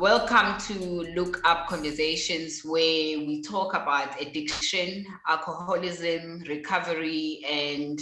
Welcome to Look Up Conversations, where we talk about addiction, alcoholism, recovery, and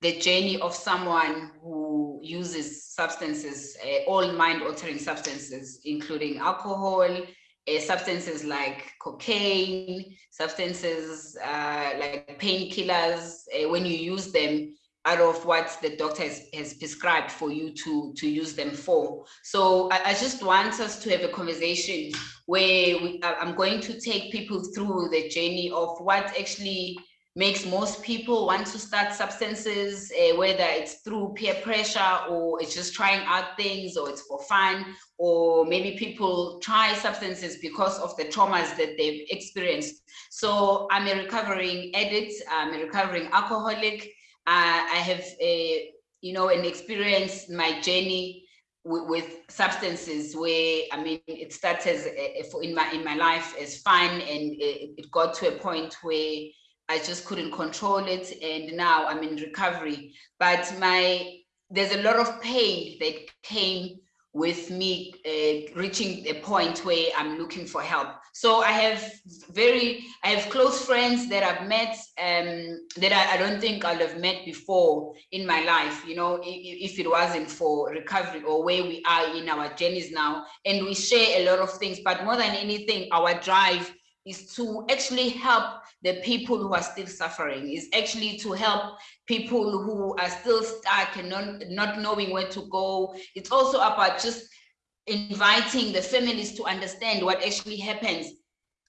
the journey of someone who uses substances, uh, all mind altering substances, including alcohol, uh, substances like cocaine, substances uh, like painkillers. Uh, when you use them, out of what the doctor has, has prescribed for you to, to use them for. So I, I just want us to have a conversation where we, I'm going to take people through the journey of what actually makes most people want to start substances, uh, whether it's through peer pressure or it's just trying out things or it's for fun, or maybe people try substances because of the traumas that they've experienced. So I'm a recovering addict, I'm a recovering alcoholic, I have a, you know, an experience, my journey with, with, substances where, I mean, it started as uh, uh, in my in my life as fun and it, it got to a point where I just couldn't control it and now I'm in recovery. But my there's a lot of pain that came with me uh, reaching a point where I'm looking for help. So I have very, I have close friends that I've met um, that I, I, don't think I'd have met before in my life, you know, if, if, it wasn't for recovery or where we are in our journeys now. And we share a lot of things, but more than anything, our drive is to actually help the people who are still suffering, is actually to help people who are still stuck and not, not knowing where to go. It's also about just inviting the families to understand what actually happens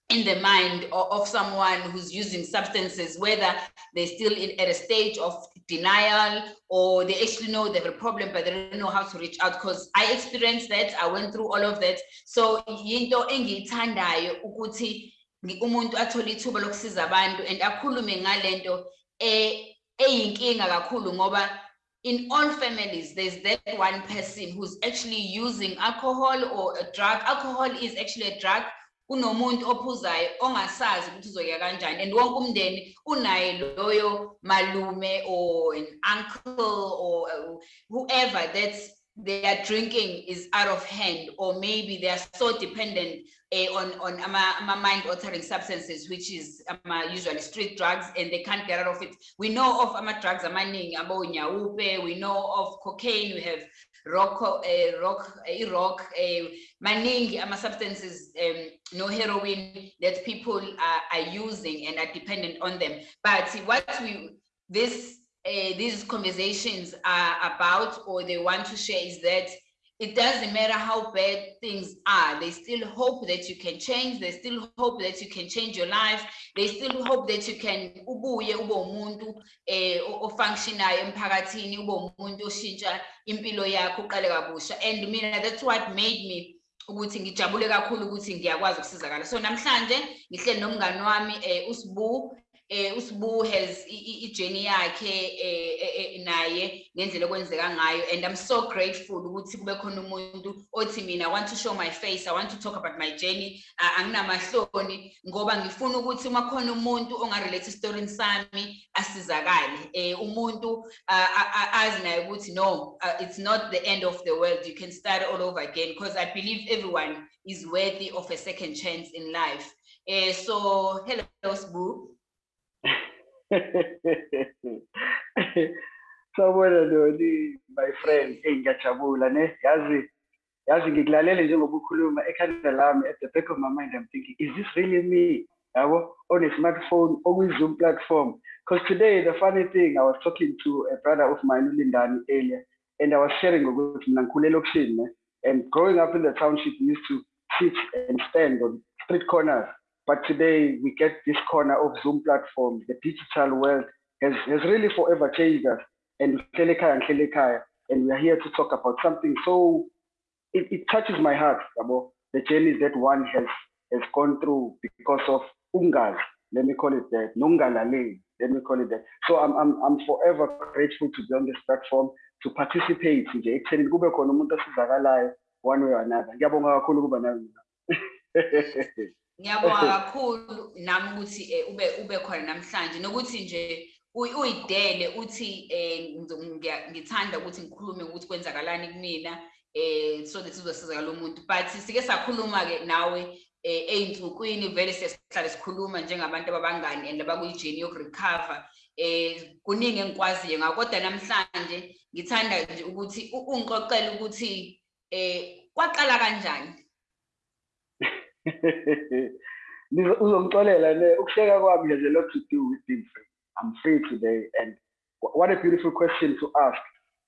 in the mind of, someone who's using substances, whether they're still in, at a stage of denial or they actually know they have a problem, but they don't know how to reach out. Because I experienced that, I went through all of that. So yinto engiyithandayo ukuthi umuntu athole ithuba lokusiza abantu and akhulume ngalento eyinkinga kakhulu ngoba in all families there's that one person who's actually using alcohol or a drug. Alcohol is actually a drug kunomuntu ophuzayo ongasazi ukuthi uzoya kanjani. And wonke umndeni unaye loyo malume or an uncle or whoever that's their drinking is out of hand or maybe they are so dependent uh, on on ama, mind altering substances which is um, usually street drugs and they can't get out of it. We know of ama drugs amaningi we know of cocaine we have rock uh, rock uh, rock uh, substances um, no heroin that people are, are using and are dependent on them. But what we this uh, these conversations are about or they want to share is that it doesn't matter how bad things are. They still hope that you can change. They still hope that you can change your life. They still hope that you can ubuye ube umuntu eh ofunctionayo emphakathini ube umuntu oshintsha impilo yakho uqale kabusha. And mina that's what made me ukuthi ngijabule kakhulu ukuthi ngiyakwazi ukusizakala. So namhlanje ngihleli nomngani wami eh uSibu eh uSibu has ijeni yakhe eh naye ngendlela okwenzeka ngayo. And I'm so grateful ukuthi kube khona umuntu othi mina I want to show my face. I want to talk about my journey. Anginamahloni ngoba ngifuna ukuthi uma khona umuntu ongarelate story sami asizakale. Eh umuntu azi naye ukuthi no it's not the end of the world. You can start all over again because I believe everyone is worthy of a second chance in life. Eh so hello Sbu sawubona Doni my friend hey ngiyajabula ne? Yazi yazi ngikulalele njengoba ukhuluma ekhanda lami at the back of my mind I'm thinking is this really me? Yabo on a smartphone okwi Zoom platform. Because today the funny thing I was talking to a brother of mine uLindani earlier and I was sharing ukuthi mina ngikhule elokishini and growing up in the township we used to sit and stand on street corners but today we get this corner of Zoom platform. The digital world has, has really forever changed us. And and we are here to talk about something so it, it touches my heart about the journeys that one has has gone through because of ungas. Let me call it that. Nungalale. Let me call it that. So I'm I'm I'm forever grateful to be on this platform to participate nje ekutheni kube khona one way or another. ngiyabonga kakhulu nami ukuthi ube ube khona namhlanje. Nokuthi nje uyidele uthi ngithanda ukuthi ngikhulume ukuthi kwenzakalani kumina eh so that sizosizakala umuntu but sike sakhuluma ke nawe eh eyinsukwini vele sesihlale sikhuluma njengabantu ababangani and abakuyi-journey yokurecover eh kuningi engikwaziyo. Ngakodwa namhlanje ngithanda nje ukuthi u- ungixoxele ukuthi eh kwaqala kanjani? Nizo- uzongixolela ne ukuhleka kwami has a lot to do with being free i'm free today and wh- what a beautiful question to ask.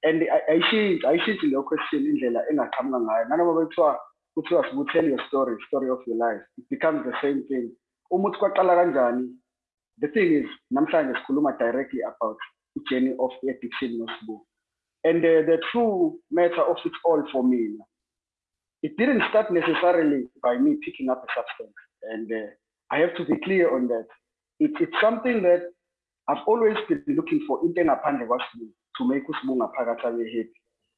And I- ayishintshi ayishintshi leyo question indlela engaqhamuka ngayo. Nanoma bekuthiwa kuthiwa sibu tell your story story of your life it becomes the same thing. Uma uthi kwaqala kanjani the thing is namhlanje sikhuluma directly about the journey of addiction nosibu and uh, the true matter of it all for me it didn't start necessarily by me picking up a substance. And uh, I have to be clear on that. It, it's something that I've always been looking for into ngaphandle kwasibu to make usibunga phakathi abe.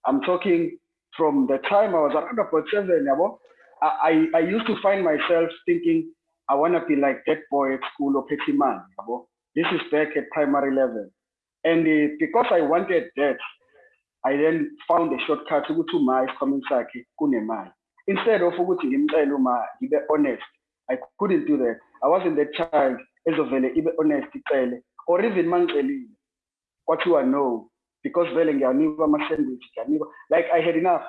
I'm talking from the time I was around about seven, yabo, I, I, I used to find myself thinking, I want to be like that boy at school or petty man. This is back at primary level. And uh, because I wanted that, I then found a shortcut ukuthi uma isikhwameni sakhe kunemali. Instead of ukuthi ngimcele uma ngibe honest, I couldn't do that. I wasn't that child ezovele ibe honest icele or even mangicelile kwathiwa no because vele ngiyanikwa ama-sandwich ngiyanikwa like I had enough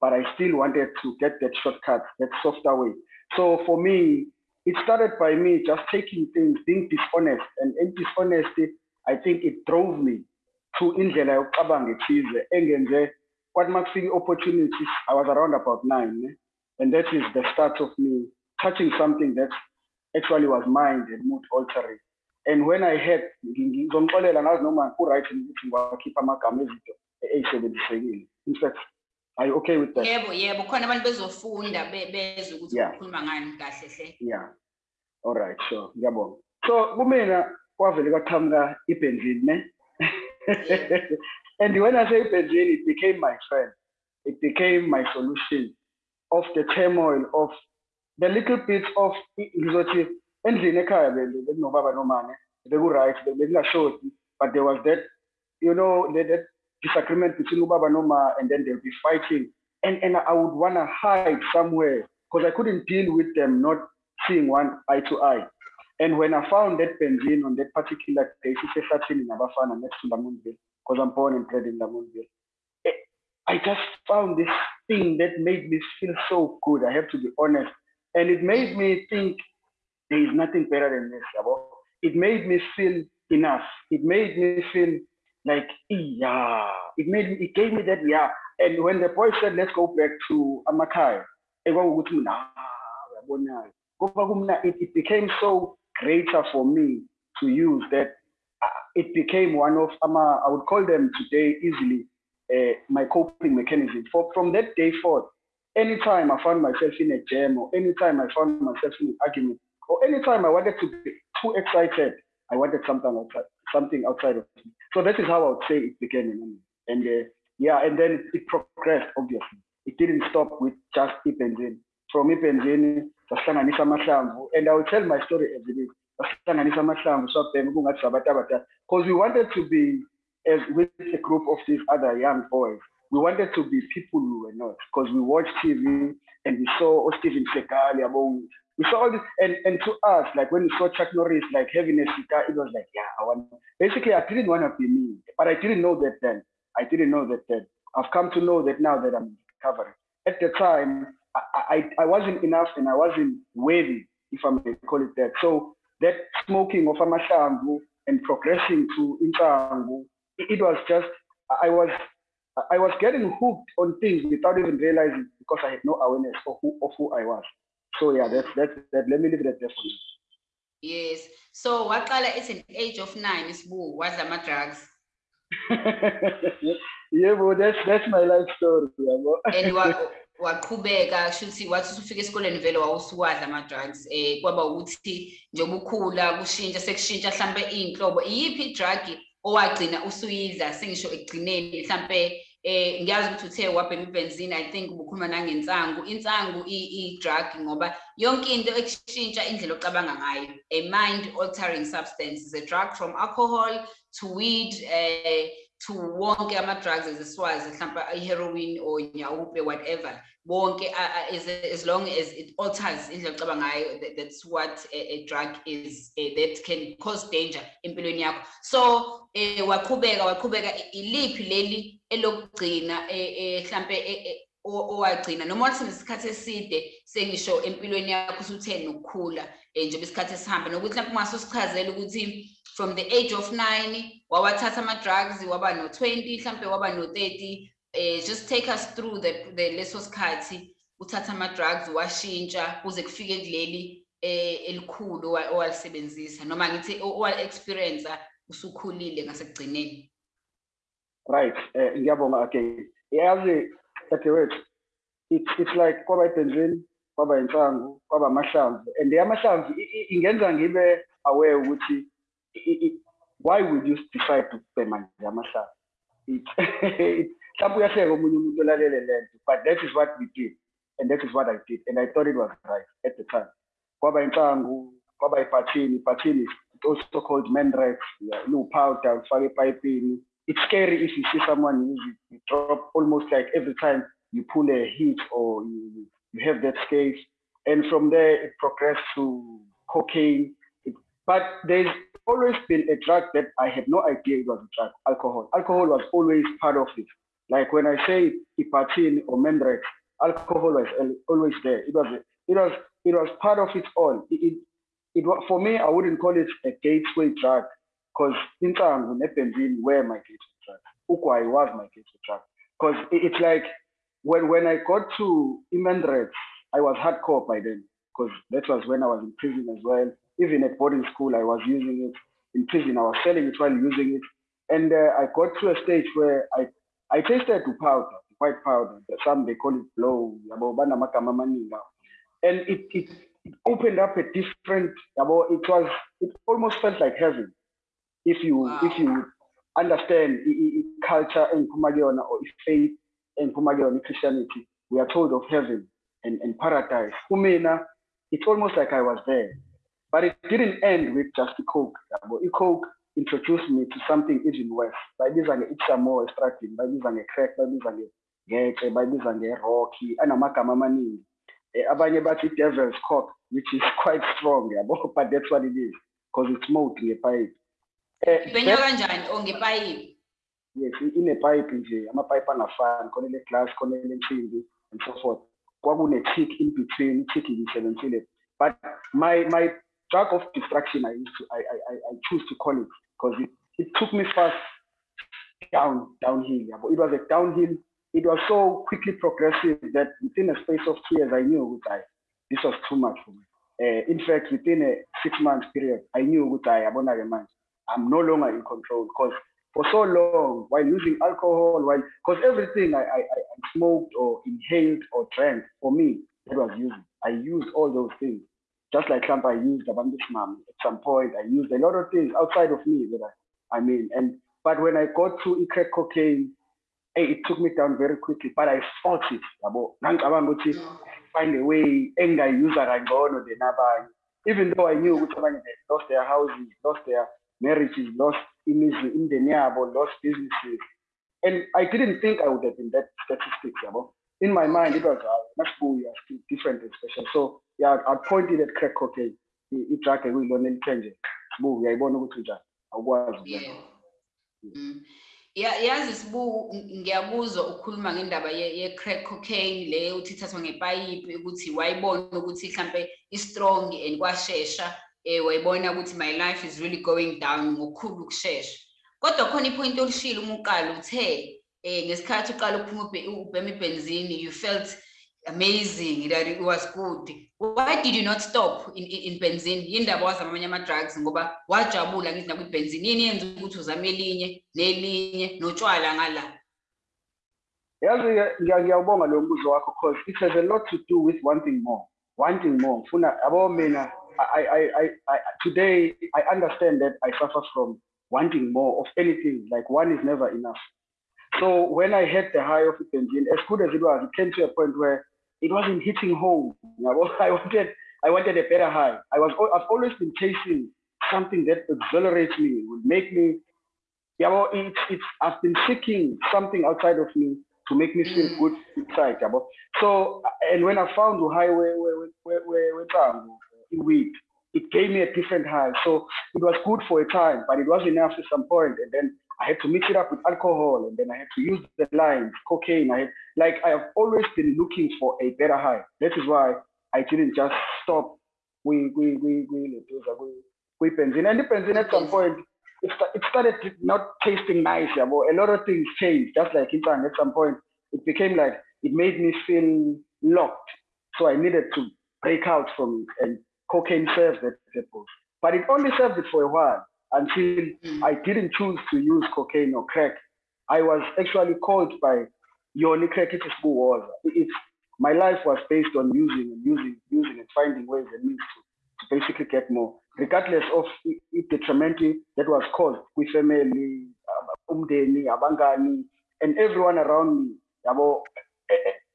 but I still wanted to get that shortcut, that softer way. So for me, it started by me just taking things, being dishonest. And in dishonesty, I think it drove me to indlela yokucabanga ethize engenze kwathi uma kufika opportunities i was around about nine ne? and that is the start of me touching something that actually was mind and mood altering. And when i had ngi- ngizomxolela ngazi noma ku-right ukuthi ngiwakhipha amagama ezinto eyisebenzisekile in fact are you okay with that? Yebo yebo khona abantu bezofunda be- bezwe ukuthi Yeah. ukhuluma ngani kahle hle. Yeah. All right sure. Ngiyabonga. So kumina kwavele kwaqhamuka ibenzini ne and when i say ibenzini it became my friend it became my solution of the turmoil of the little bit of ngizothi endlini ekhaya be- bekunobaba nomane beku-right be- bekungashodi but there was that you know that, that disagreement between ubaba noma and then they'll be fighting and, and i would want to hide somewhere because i couldn't deal with them not seeing one eye to eye. And when I found that benzene on that particular day, she said in Abafana next to Lamontville, because I'm born and bred in Lamontville. eh, I just found this thing that made me feel so good. I have to be honest. And it made me think there is nothing better than this. yabo. It made me feel enough. It made me feel like, yeah. It made me, it gave me that, yeah. And when the boy said, let's go back to Amakai, mina, "Ah, it became so greater for me to use that uh, it became one of ama, I would call them today easily uh, my coping mechanism. For from that day forth, anytime I found myself in a jam or anytime I found myself in an argument or anytime I wanted to be too excited, I wanted something outside, something outside of me. So that is how I would say it began. And uh, yeah, and then it progressed, obviously. It didn't stop with just Ipenzini. From Ipenzini, sasihlanganisa amahlamvu, and I will tell my story every day. Sasihlanganisa amahlamvu, swabhema kungathi sabatabata. Because we wanted to be, as with a group of these other young boys, we wanted to be people we were not. Because we watched TV and we saw oh, Steven Seagal, yabo, we saw all this, and, and to us, like when we saw Chuck Norris, like having a cigar, it was like, yeah, I want. Basically, I didn't want to be me, but I didn't know that then. I didn't know that then. I've come to know that now that I'm recovering. At the time, I, I, I wasn't enough and I wasn't worthy, if I may call it that. So that smoking of amahlamvu and progressing to insangu, it, it was just, I was, I was getting hooked on things without even realizing because I had no awareness of who, of who I was. So yeah, that's, that's, that, let me leave that for you. yes so waqala at an age of nine isibu wadla ama-drugs yeah, but that's that's my life story. and wa- waqhubeka shuthi wathi usufika esikoleni vele wawusuwadla ama-drugs um kwaba ukuthi njengoba ukhula kushintsha sekushintsha hlampe iy'nhlobo iyiphi i-drug owagcina usuyidla? Sengisho ekugcineni hlampe um ngiyazi ukuthi uthe wabhema ibenzini i think ubukhuluma nangensangu. Insangu i- i-drug ngoba yonke into ekushintsha indlela ocabanga ngayo a mind altering substance is a drug from alcohol to weed uh, to wonke ama-drugs eziswazi mhlawumbe i-heroin or nyaope whatever. Bonke a- a- as, as long as it alters indlela ocaba ngayo that's what a, a drug is eh, that can cause danger empilweni yakho. So eh, waqhubeka waqhubeka i- iliphi leli elokugcina eh, o- owagcina? Noma wathi nesikhathi eside sengisho empilweni yakho usuthe nokukhula njengoba isikhathi esihamba nokuthi mhlawumbe ungaso ukuthi from the age of nine wawathatha ama-drugs waba no-twenty mhlampe waba no-thirty eh, just take us through the, the leso sikhathi uthatha ama-drugs washintsha kuze kufike kuleli eh, elikhulu owa- owalisebenzisa noma ngithi owali-experience usukhulile ngasekugcineni Right. Eh ngiyabonga again. Yazi dadewethu it's it's like kwaba ibenzini, kwaba insangu, kwaba amahlamvu and amahlamvu ingenza ngibe aware ukuthi why would you decide to omunye umuntu olalele lento but that is what we did and that is what I did and I thought it was right at the time. Kwaba insangu, kwaba iphathini is also called Mandrax, yeah, powder ufake epipini it's scary if you see someone use it. You drop almost like every time you pull a hit or you, you have that scase. And from there, it progressed to cocaine. It, but there's always been a drug that I had no idea it was a drug, alcohol. Alcohol was always part of it. Like when I say Ipatin or Mandrax, alcohol was always there. It was, it was, it was part of it all. It, it, it for me, I wouldn't call it a gateway drug because insangu nebenzine were my gateway drug. Ukwai was my gateway drug. Because it's like when when I got to iMandrax, I was hardcore by then. Because that was when I was in prison as well. Even at boarding school, I was using it. In prison, I was selling it while using it. And uh, I got to a stage where I I tasted to powder, white powder. Some they call it blow. yabo, banamagama amaningi now. And it, it it opened up a different. yabo, It was it almost felt like heaven if you Wow. if you understand culture and Kumagiona or faith and Kumagiona Christianity, we are told of heaven and, and paradise. It's almost like I was there. But it didn't end with just the coke. yabo. I-coke introduced me to something even worse. Bayibiza nge-Itza more extracting, bayibiza nge-crack, bayibiza nge-gece, bayibiza nge-rocky, anamagama amaningi. Eh, Abanye bathi devil's cock, which is quite strong, yabo, but that's what it is, because it's smoked ngepipe. Eh, ibhenywa that- kanjani or ngepayipi yes i- inepipe nje amapipe angafani khona ele glass khona ele nsimbi and so forth kwakune-tick in between i-tick ngiyisebenzile but my my drug of distraction i used to i i i, choose to call it because it, it took me fast down downhill yabo it was a downhill it was so quickly progressive that within a space of two years i knew ukuthi I, this was too much for me uh, in fact within a six month period i knew ukuthi I i'm no longer in control because for so long while using alcohol, while because everything I, I, I smoked or inhaled or drank for me, that was using. I used all those things. Just like Trump, I used Abandishmam at some point. I used a lot of things outside of me that I, I mean, and but when I got to crack cocaine, hey, it took me down very quickly, but I fought it. find a way engayuza kangcono the abanye. Even though I knew abanye they lost their houses, lost their marriages, lost imizi, imindeni yabo, lost businesses. And I didn't think I would have been that statistic, yabo. In my mind, it was uh, yeah, still different special. So yeah, I pointed at crack cocaine. I-drug ekuyilona elithenje. Sibu, uyayibona ukuthi njani. Awukwazi. Yeah. Mm. Ya- yazi sibu ng- ngiyakuzwa ukhuluma ngendaba ye ye crack cocaine le uthi ithathwa ngepayipi ukuthi wayibona ukuthi mhlambe i-strong and kwashesha eh wayibona ukuthi my life is really going down ngokukhulu ukushesha kodwa khona ipoint olishilo uma uqala uthe Eh, ngesikhathi uqala ukuphuma ubhe- ubhema ibenzini you felt amazing that it was good. Why did you not stop in, in, benzine yindaba wazama amanye ama-drugs ngoba wajabula ngithi nakwibenzini yini yenza ukuthi uzame elinye nelinye notshwala ngala? Yazi ngiyawubonga lo mbuzo wakho because it has a lot to do with wanting more wanting more. Ngifuna yabo mina I, I, I, I, today I understand that I suffer from wanting more of anything like one is never enough so when I had the high of engine as good as it was it came to a point where it wasn't hitting home. I wanted I wanted a better high I was, I've always been chasing something that exhilarates me would make me yeah, well, it's, it's, I've been seeking something outside of me to make me feel good inside. Yeah, so, and when I found the highway where, where, where, where, where weed, it gave me a different high. So it was good for a time, but it wasn't enough at some point. And then I had to mix it up with alcohol, and then I had to use the lines, cocaine. I had, like I have always been looking for a better high. That is why I didn't just stop. We we we we we we benzene. And the benzene at some point, it, it started not tasting nice. Yeah, but a lot of things changed. Just like in time, at some point, it became like it made me feel locked. So I needed to break out from it, and cocaine served that purpose. But it only served it for a while until Mm. I didn't choose to use cocaine or crack. I was actually called by Yoni Crack it is who was. It's my life was based on using and using, using and finding ways and means to, to basically get more, regardless of the detrimental that was caused with family, umdeni, abangani, and everyone around me.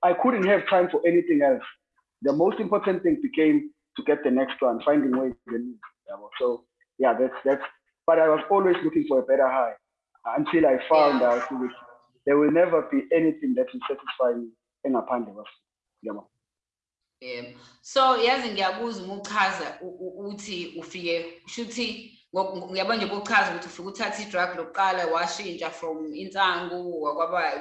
I couldn't have time for anything else. The most important thing became to get the next one, finding ways and means. So yeah, that's that's. But I was always looking for a better high until I found Yeah. out that there will never be anything that will satisfy me engaphandle kwaso. Yabo. Yebo. So yazi ngiyakuzwa uma uchaza u- u- uthi ufike shuthi ngiyabona nje bokuchaza ukuthi ufike uthatha i-drug lokuqala washintsha from insangu kwaba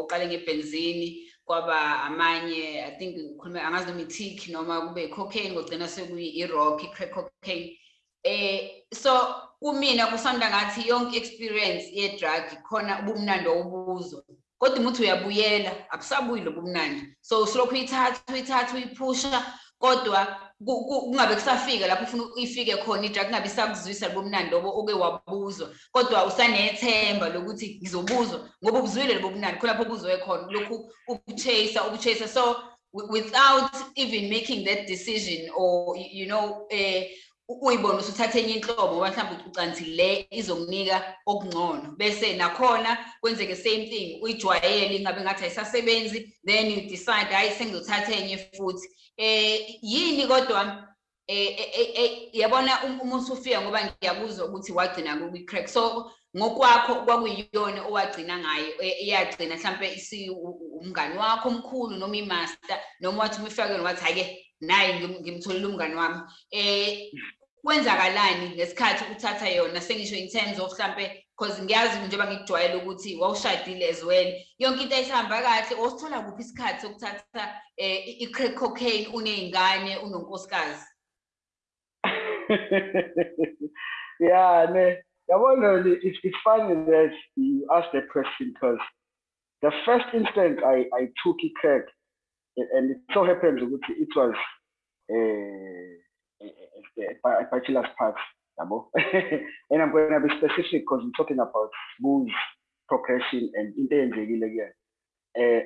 uqale ngebenzini kwaba amanye I think ukhuluma angazi noma i-tick noma kube i-cocaine kugcina sekuyi i-rock i-crack cocaine eh so kumina kusanda ngathi yonke experience ye-drug khona ubumnandi owubuzwa kodwa uma uthi uyabuyela abusabuyi lobu mnandi so usulokhu uyithatha uyithatha uyiphusha kodwa ku- ku- kungabe kusafika lapho ufuna ifike khona idrug kungabe isakuzwisa lobo mnandi lobo oke wabuzwa. Kodwa usanethemba lokuthi ngizobuzwa ngoba ubuzwile lobo mnandi khona lapho ubuzwe khona lokhu ubuchase ubuchase so wi- without even making that decision or you you know eh u- uyibone usuthathe enye inhlobo ngoba mhlawumbe ucanthi le izokunika okungcono. Bese nakhona kwenzeke same thing uyijwayele ingabe ngathi ayisasebenzi then you decide hayi sengizothatha enye futhi. Eh yini kodwa? Eh eh, eh, eh, yabona um- uma usufika ngoba ngiyakuzwa ukuthi wagcina kwi-crack so ngokwakho kwakuyiyona owagcina ngayo eh, iyagcina mhlampe isi u- u- umngani wakho omkhulu noma imaster noma wathi uma ifake wathi hhayi-ke naye ngim- ngimtholile umngani wami. Eh kwenzakalani ngesikhathi uthatha yona? Sengisho in terms of mhlampe because ngiyazi njengoba ngikujwayele ukuthi wawushadile as well yonke into ayisihamba kahle osithola kuphi isikhathi sokuthatha eh, i-crack cocaine uney'ngane unonkosikazi? Yeah, ne, yabona, it's, it's funny that you asked that question because the first instant I, I took it crack, a- and it so happens that it was a, a, bachelor's yabo. and I'm going to be specific because we're talking about booze, progression, and into again. Uh,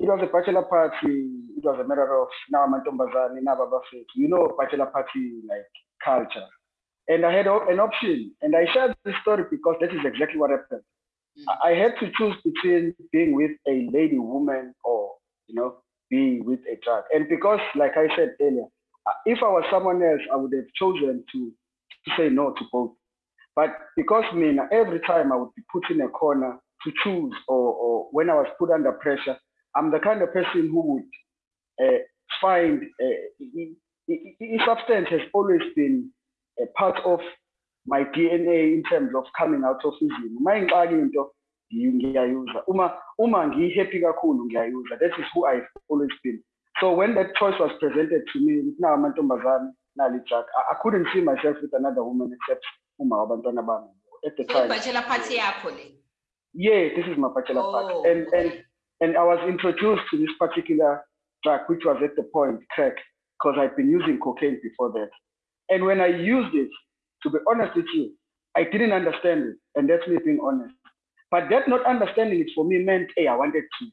it was a bachelor party. It was a matter of now mantombazane, now babafethu. You know, bachelor party like culture. And I had an option, and I shared this story because that is exactly what happened. I I had to choose between being with a lady woman or, you know, being with a drug. And because, like I said earlier, if I was someone else, I would have chosen to, to say no to both. But because me, every time I would be put in a corner to choose, or, or when I was put under pressure, I'm the kind of person who would uh, find uh, i- i- i- i- substance has always been a part of my DNA in terms of coming out of izimo. Uma ingxaki into. Uma uma ngi-happy. That is who I've always been. So when that choice was presented to me, ukuthi nawu amantombazane, nali drug, I, couldn't see myself with another woman except uma wabantwana bami. At the time. Yeah, this is my bachelor. Oh, And and okay. and I was introduced to this particular drug, which was at the point crack, because I'd been using cocaine before that. And when I used it, to be honest with you, I didn't understand it, and that's me being honest. But that not understanding it for me meant, hey, I wanted to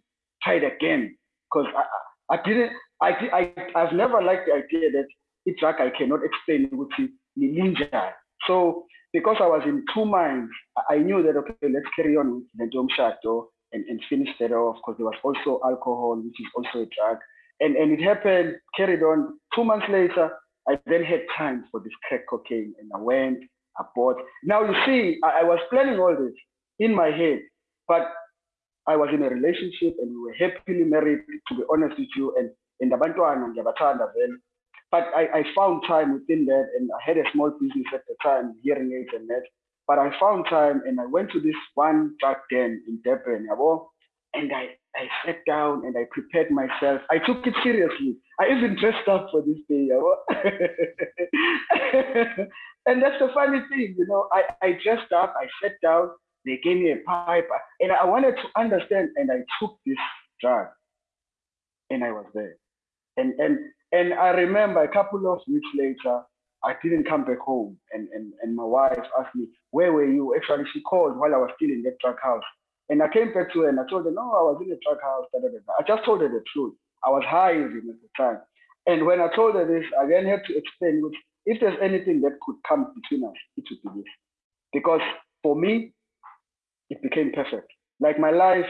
try it again, because I, I didn't, I, I I've never liked the idea that it's like I cannot explain which ninja. So because I was in two minds, I- knew that okay, let's carry on with the dome shadow and, and finish that off because there was also alcohol, which is also a drug. And and it happened, carried on. Two months later, I then had time for this crack cocaine and I went, I bought. Now you see, I, I was planning all this. in my head. But I was in a relationship and we were happily married, to be honest with you, and in the Bantuan and But I, I found time within that, and I had a small business at the time, hearing aids and that. But I found time and I went to this one drug den in Durban, and I, I sat down and I prepared myself. I took it seriously. I even dressed up for this day. and that's the funny thing, you know, I, I dressed up, I sat down, they gave me a pipe, and I wanted to understand, and I took this drug, and I was there. And and and I remember a couple of weeks later, I didn't come back home, and and and my wife asked me, "Where were you?" Actually, she called while I was still in that drug house, and I came back to her and I told her, "No, I was in the drug house." Da, da, da. I just told her the truth. I was high even at the time, and when I told her this, I then had to explain, if there's anything that could come between us, it would be this, because for me, it became perfect. Like my life,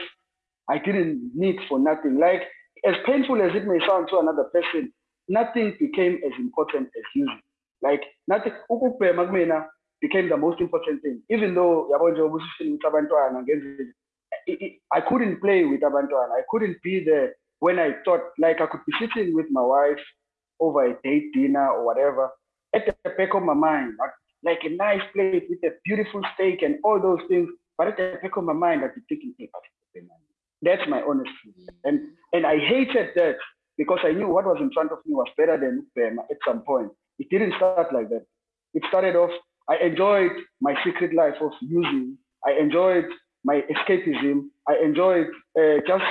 I didn't need for nothing. Like as painful as it may sound to another person, nothing became as important as using. Like nothing, became the most important thing. Even though I couldn't play with abantwana. I couldn't be there when I thought like I could be sitting with my wife over a date dinner or whatever. At the back of my mind, like, like a nice plate with a beautiful steak and all those things. But at the back of my mind, I'd be thinking, hey, that's my honest truth. And and I hated that because I knew what was in front of me was better than them at some point. It didn't start like that. It started off, I enjoyed my secret life of using. I enjoyed my escapism. I enjoyed uh, just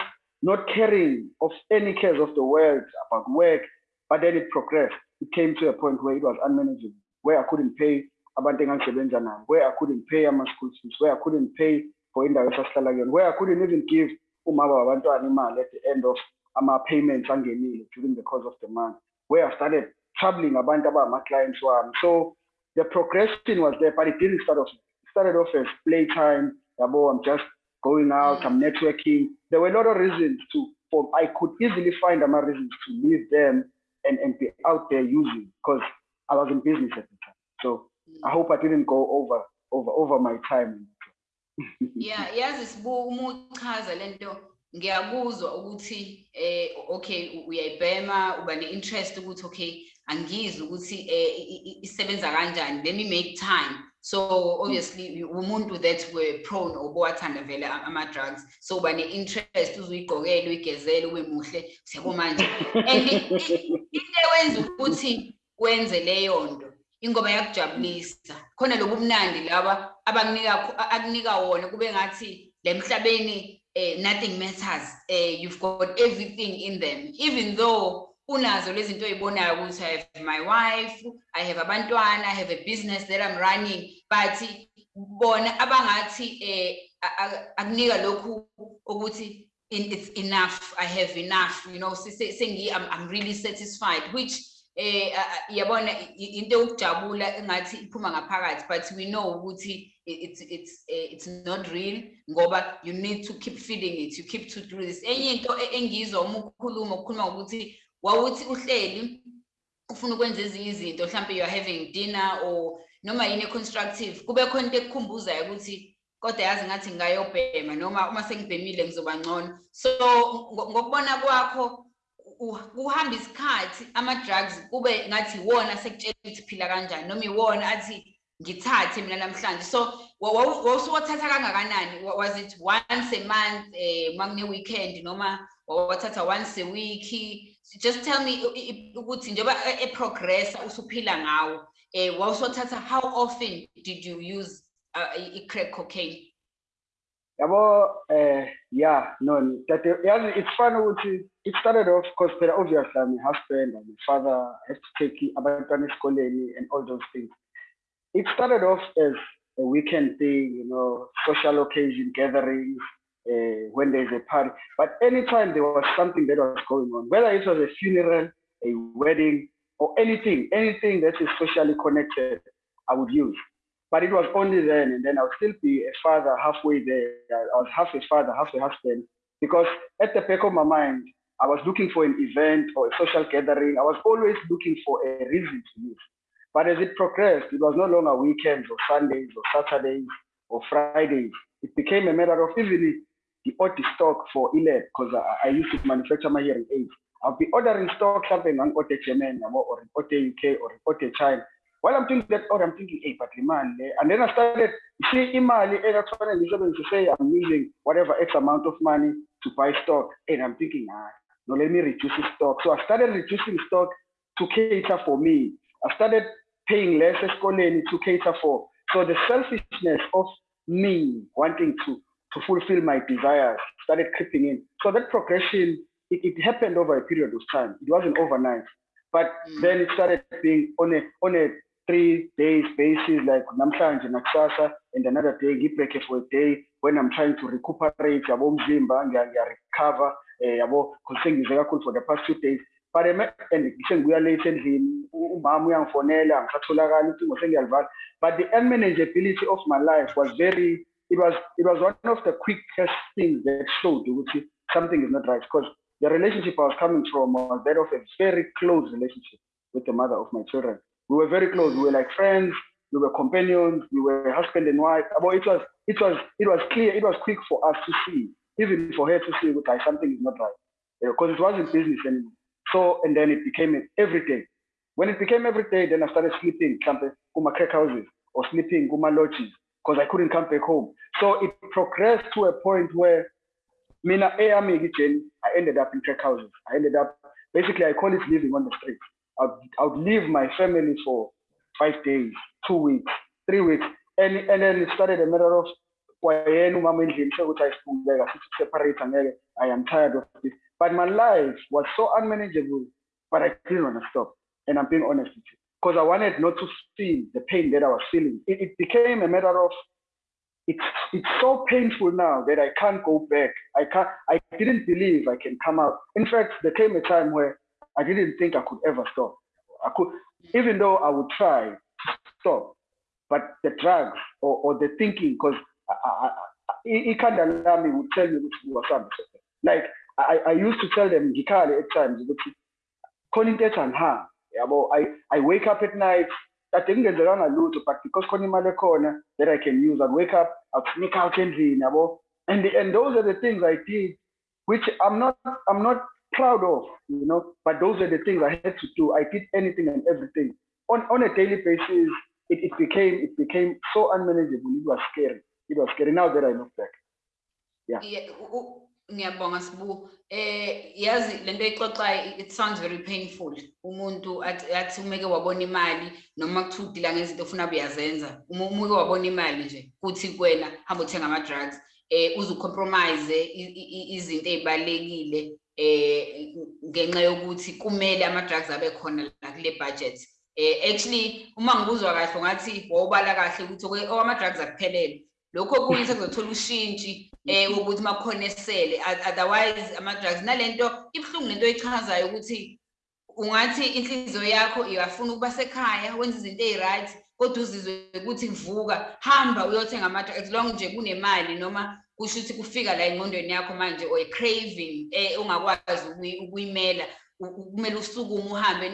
not caring of any cares of the world about work. But then it progressed. It came to a point where it was unmanageable, where I couldn't pay abantu engangisebenza nabo where I couldn't pay ama-school fees where I couldn't pay for indawo esasihlala kuyona where I couldn't even give umama wabantwana imali at the end of ama-payments angenile during the course of the month where I started troubling abantu abangama-clients wami. So the progression was there but it didn't start off started off as playtime yabo i'm just going out i'm networking. There were a lot of reasons to for i could easily find ama reasons to leave them and, and be out there using because i was in business at the time. So I hope I didn't go over over over my time. yeah, yazi sibuka uma uchaza lento ngiyakuzwa ukuthi eh okay uyayibhema uba ne-interest ukuthi okay angizwe ukuthi eh isebenza kanjani let me make time so obviously umuntu that were prone or bowathanda vele ama-drugs so uba ne-interest uzuyigqokele uyigezele ube muhle siyabo manje and into ewenza ukuthi wenze leyo nto ingoma yakujabulisa. Khona lobu mnandi laba abanikunika akunika wona kube ngathi lemhlabeni eh, nothing matters eh, you've got everything in them. Even though unazo lezi zinto oyibonayo ukuthi i have my wife i have abantwana i have a business that i'm running but bona abangathi eh, akunika lokhu ukuthi it's enough i have enough you know I'm, i'm really satisfied which eh yabona into yokujabula engathi iphuma ngaphakathi but we know ukuthi it's it's eh, it's not real ngoba you need to keep feeding it you keep to do this. Enye into e, engizwa uma ukhuluma ukukhuluma ukuthi wawuthi uhleli ufuna ukwenza ezinye izinto mhlawumbe you are having dinner or noma yini constructive kube khona into ekukhumbuzayo ukuthi kodwa yazi ngathi ngayobhema noma uma sengibhemile ngizoba ngcono. So ngokubona kwakho kuhamba isikhathi ama-drugs kube ngathi iwona sekutshela ukuthi phila kanjani noma iwona athi ngithathe mina namhlanje. So wawusuwathatha kangakanani? Was it once a month um uma kune-weekend noma wawathatha once a week? Just tell me ukuthi njengoba eprogressa usuphila ngawo um wawusuwathatha how often did you use uh, i-crack cocaine yabo eh yeah no that yazi it's fun it started off because obviously a husband and a father have to take abantwana esikoleni and all those things. It started off as a weekend thing you know social occasion gatherings uh, when there's a party. But anytime there was something that was going on whether it was a funeral a wedding or anything anything that is socially connected I would use but it was only then, and then I would still be a father halfway there. I was half a father, half a husband, because at the back of my mind, I was looking for an event or a social gathering. I was always looking for a reason to live. But as it progressed, it was no longer weekends or Sundays or Saturdays. or Fridays. It became a matter of even the odd stock for ELAB because I, I, used to manufacture my hearing aids. I'll be ordering stock something on Ote German or Ote UK or Ote China. While I'm thinking that, or I'm thinking, hey, but man, and then I started, you see, imali, to say I'm using whatever X amount of money to buy stock, and I'm thinking, ah, no, let me reduce the stock. So I started reducing stock to cater for me. I started paying less to cater for. So the selfishness of me wanting to, to fulfill my desires started creeping in. So that progression, it, it happened over a period of time. It wasn't overnight. But mm. then it started being on a on a three days basis, like namhlanje nakusasa, and another day, break for a day when I'm trying to recuperate, yabo umzimba, recover, eh, yabo, because for the past two days. But and sengibuya late endlini, umama uyangifonela, angisatholakali ucingo sengiyalivala. But the unmanageability of my life was very, it was it was one of the quickest things that showed ukuthi something is not right. Because the relationship I was coming from was that of a very close relationship with the mother of my children. We were very close. We were like friends. We were companions. We were husband and wife. But it was, it was, it was clear. It was quick for us to see, even for her to see, like something is not right, eh, because it wasn't business anymore. So, and then it became every day. When it became every day, then I started sleeping, camping, kuma crack houses, or sleeping, kuma lodges, because I couldn't come back home. So it progressed to a point where Mina eh, I ended up in crack houses. I ended up basically I call it living on the streets. I'd, I'd leave my family for five days, two weeks, three weeks. And, and then it started a matter of kwayena separate i am tired of this. But my life was so unmanageable but i didn't want to stop. And i'm being honest with you because i wanted not to feel the pain that i was feeling. It, it became a matter of it's it's so painful now that i can't go back. I can't i didn't believe i can come out. In fact there came a time where I didn't think I could ever stop. I could, even though I would try to stop, but the drugs or, or the thinking, because it kind of allow me would tell which was something. Like I, I used to tell them Gikali at times, calling that and her. I, I wake up at night, I think there's around a lot, but because Konimale corner that I can use, I'd wake up, I'd sneak out and and and those are the things I did, which I'm not I'm not proud of, you know, but those are the things I had to do. I did anything and everything. On, on a daily basis, it, it became it became so unmanageable. It was scary. It was scary now that I look back. Yeah. yeah. ngiyabonga sibu eh yazi lento ixoxa it sounds very painful umuntu athi umeke wabona imali noma kuthiwa udila ngezinto ofuna buyazenza uma umuke wabona imali nje kuthi kuwena hamba uthenga ama drugs eh uzucompromise izinto ezibalekile eh ngenxa yokuthi kumele ama-drugs abe khona la kule budget. Eh actually uma ngibuzwa kahle ngathi wawubala kahle ukuthi ama-drugs akuphelele. Lokho okunye sekuzothola ushintshi eh ukuthi makukhona esele otherwise ama-drugs nalento ibuhlungu lento echazayo ukuthi ungathi inhliziyo yakho iyafuna ukuba sekhaya wenza izinto eyi-right kodwa uzizwe ukuthi vuka hamba uyothenga ama-drugs as long nje kunemali noma kusho ukuthi kufika la engqondweni yakho manje or craving eh ungakwazi ukuyimela kumele usukume uhambe.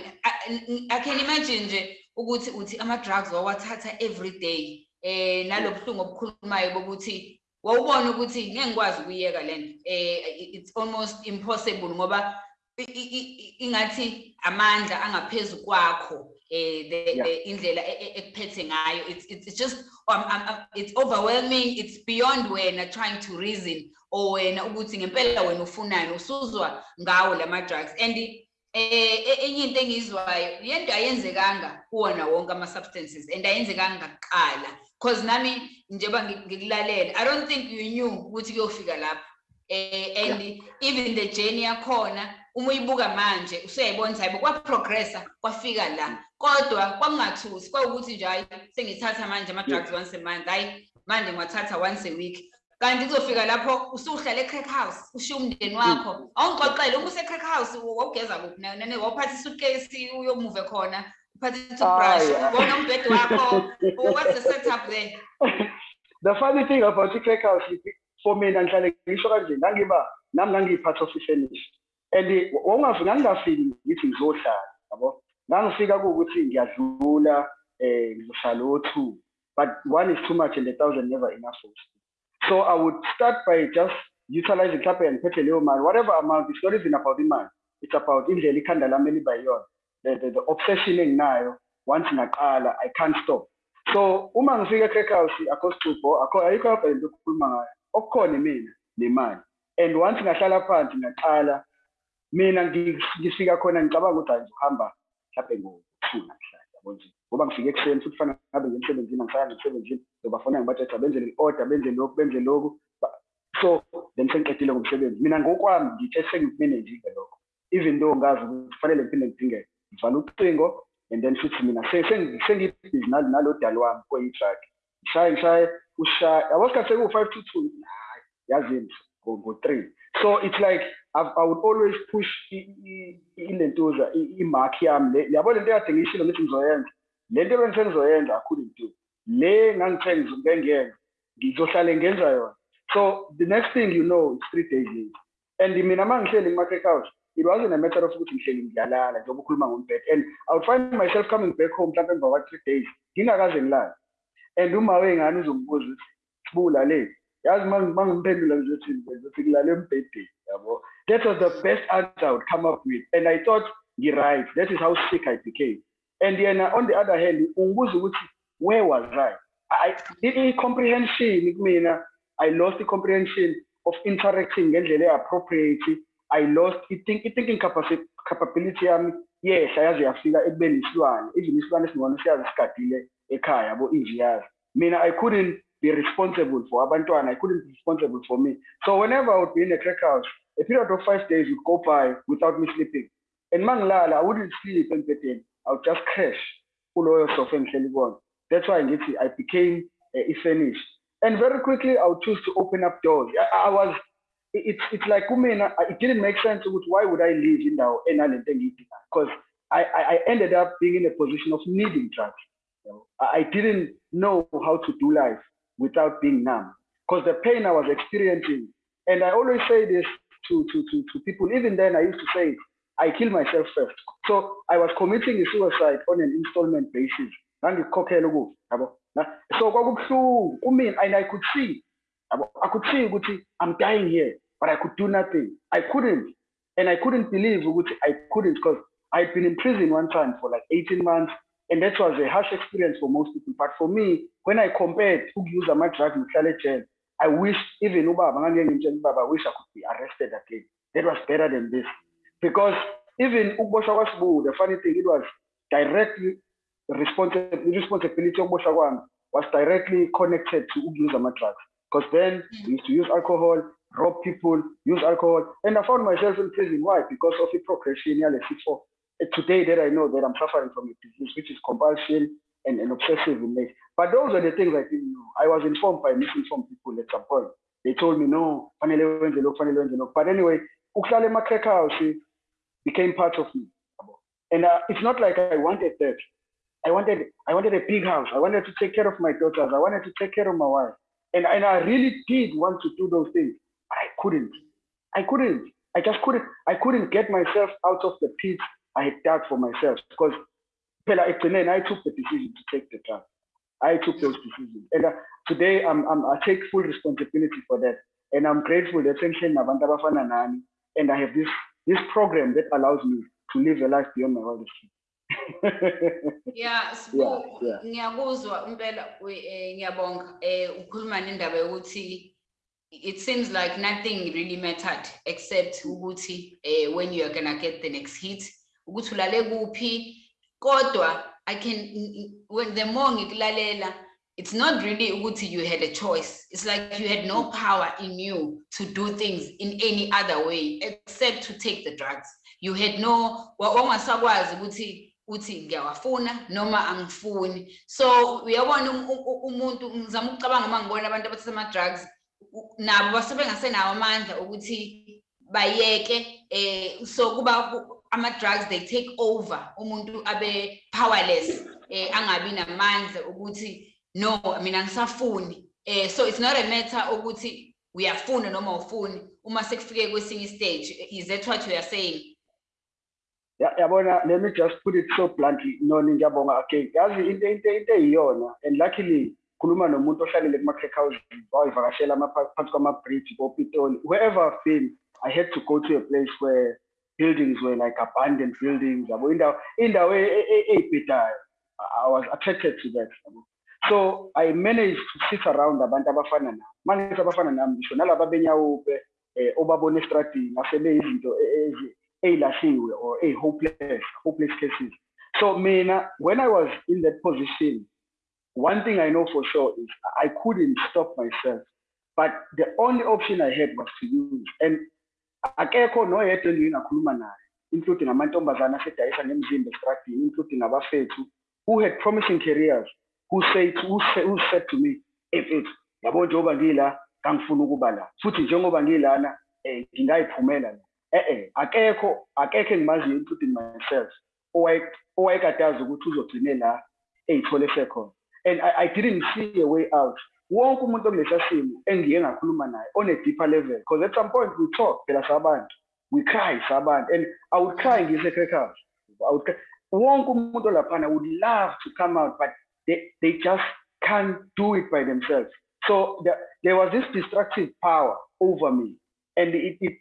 I can imagine nje ukuthi uthi ama drugs wawathatha every day eh nalobuhlungu obukhulumayo bokuthi wawubona ukuthi ngeke ngikwazi ukuyeka lento eh it's almost impossible ngoba ingathi amandla angaphezu kwakho. Eh the, yeah. the indlela e, e, ekuphethe ngayo. It's it's just um, um, it's overwhelming. It's beyond wena trying to reason or wena ukuthi ngempela wena ufunani usuzwa ngawo lama drugs and eh enye into engizwayo yento ayenzekanga kuwona wonke ama substances and ayenzekanga kuqala. Because nami njengoba ngikulalela i don't think you knew ukuthi kuyofika lapho. Eh and yeah. even the journey yakhona uma uyibuka manje usuyayibona ukuthi hayibo kwaprogressa kwafika la. Kodwa kwakungathusi kwawukuthi nje hayi sengithatha manje ama-drugs once a month hhayi manje ngiwathatha once a week. Kanti kuzofika lapho usuhlala e-crack house ushiye umndeni wakho. Awungixoxele uma use-crack house wawugeza kuphi? Nane wawuphatha isukesi uyomuve khona uphatha i-toothbrush ubona umbhedi wakho what's the setup there? The funny thing about i-crack house for mina ngihlale ngisho kanje ngangiba nami ngangiyiphath of i-finish and wawungafika ngingafiki ngithi ngizohlala yabo? Ngangifika kuwukuthi ngiyadlula eh ngizohlala o2 but one is too much and a thousand never enough for us. So I would start by just utilizing mhlawumbe ngiphethe leyo mali whatever amount it's not even about imali it's about indlela ikhanda lami elibayiyona the, the, the obsession enginayo once ngaqala i can't stop. So uma ngifika e-crack house akho sicupho akho ayikho yabha into okukhuluma ngayo okukhona mina nemali and once ngahlala phansi ngaqala mina ngi- ngifika khona ngicabanga ukuthi hayi ngizohamba mhlawumbe ngo-two namhlanje yabo nje? Ngoba ngifike ekuseni futhi fanele ngabe ngiye emsebenzini angisayanga emsebenzini. Ngizobafona ngibathetha benzele i-order benze lokhu benze lokhu Ba- so then sengiqedile ngomsebenzi. Mina ngokwami ngithe sengimanejile lokho. Even though ngazi ukuthi kufanele ngiphinde ngidingeke ngivala ucingo and then futhi mina se- sengi- sengibhizi nalo nalo dali wami oyi-truck ngishaye ngishaye ushaye. Yabo sikhathi sekuwu-five to two. Hayi yazini ngo- ngo-three. So it's like I've, I would always push ilentuza imark yami le yabo lento kade ngiyishilo ngithi ngizoyenza? Le nto ngizoyenza I couldn't do le ngangithe ngizobengiyenza ngizohlale ngenza yona. So the next thing you know it's three days and mina uma ngihleli ngima-crack house it wasn't a matter of ukuthi ngihleli ngiyalala njengoba ukhuluma ngombhede and i would find myself coming back home mhlawumbe emva kwa-three days ngingakaze ngilale. And uma wengane uzombuza ukuthi sibula le that was the best answer i would come up with. And i thought ngi-right that is how sick i became. And yena on the other hand where was i? I- i- i-comprehension kumina i lost i-comprehension of interacting ngendlela e-appropriate. I lost i-think- i-thinking capability yami yehla yaze yafika ekubeni isilwane. Even isilwane esingona siyazi sigadile ekhaya yabo? Injiyazi mina i couldn't be responsible for. Abantwana i couldn't be responsible for me. So whenever i would be in a crack house a period of five days would go by without me sleeping. And mangilala i wouldn't sleep embedeni i would just crash that's why i became uh, i-furnished and very quickly i would choose to open up doors. I, was it's it's like it didn't make sense why would i leave enalento engiyidingayo? Because I, I ended up being in a position of needing drugs. I didn't know how to do life without being numb. Because the pain i was experiencing and i always say this to to to, to people even then i used to say i kill myself first. So i was committing a suicide on an installment basis. So kwakubuhlungu kumina and i could see i could see i'm dying here but i could do nothing. I couldn't and i couldn't believe i couldn't because i'd been in prison one time for like 18 months and that was a harsh experience for most people. But for me when i compared ukuyuza ama-drugs ngihlale ejele i wish even i wish i could be arrested again. That was better than this. Because even ukuboshwa kwasibu the funny thing it was directly responsible the responsibility of kwami was directly connected to ukuyuza ama-drugs because then we used to use alcohol rob people use alcohol. And i found myself in prison. Why? Because of the progression sifo. Uh, today that i know that i'm suffering from a disease which is compulsion and, and obsessive nature but those are the things i didn't know i was informed by misinformed people at some point they told me no fanele wenze lokhu fanele wenze lokhu but anyway ukuhlala ema-crack house became part of me and uh, it's not like i wanted that I wanted I wanted a big house. I wanted to take care of my daughters. I wanted to take care of my wife. And, and I really did want to do those things. But I couldn't. I couldn't. I just couldn't. I couldn't get myself out of the pit I had dug for myself because phela ekugcineni I took the decision to take the drug. I took those decisions. And uh, today I'm, I'm, I take full responsibility for that. And I'm grateful that nabantu abafana nami and I have this, this program that allows me to live a life beyond my wildest. Yeah, ngiyakuzwa impela eh, ngiyabonga eh ukhuluma nendaba yokuthi it seems like nothing really mattered except ukuthi eh when you are gonna get the next hit ukuthi ulale kuphi kodwa I can when the more ngikulalela it's not really ukuthi you had a choice. It's like you had no power in you to do things in any other way except to take the drugs. You had no wa- wangasakwazi ukuthi uthi ngiyawafuna noma angifuni. So uyabona um- u- u- umuntu ngizama ukucabanga uma ngibona abantu abathatha ama-drugs nabo basuke bengasenawo amandla ukuthi bayeke eh so kuba ku- ama-drugs they take over umuntu abe powerless eh angabi namandla ukuthi no mina ngisafuni. Eh so it's not a matter ukuthi uyafuna noma ufuni uma sekufike kwesinye stage is that what you are saying? Ya- yabona let me just put it so bluntly. Noni ngiyabonga again yazi into into into eyiyona and luckily khuluma nomuntu ohlalele kuma-crack houses wayivakashela phansi kwama-bridge kopitoli wherever i've been i had to go to a place where buildings were like abandoned buildings yabo indawo indawo eyibhedayo. I was attracted to that so i managed to sit around abantu abafana nami. Uma ngithi abafana nami ngisho nalaba benyaope eh, asebeyizinto ey'lahliwe or eyi-hopeless hopeless cases. So mina when i was in that position one thing i know for sure is i couldn't stop myself. But the only option i had was to use. And akekho noyedwa engingakhuluma naye including amantombazane asedayisa ngemzimba estradini including abafethu who had promising careers who said who, say, who said to me efethu yabo njengoba ngila kangifuna ukuba la. Futhi njengoba ngilana eh ngingayiphumela la. Eh eh akekho akekho engimaziyo including myself owayekadazi ukuthi uzogcine la eyithole sekhona and I, I didn't see a way out. Wonke umuntu okulesa simo engiye ngakhuluma naye on a deeper level. Because at some point we talk phela sabantu. We cry sabantu. And i would cry ngise-crack house i would cry. Wonke umuntu olaphana would love to come out but they, they just can't do it by themselves. So the, there was this destructive power over me. And it, it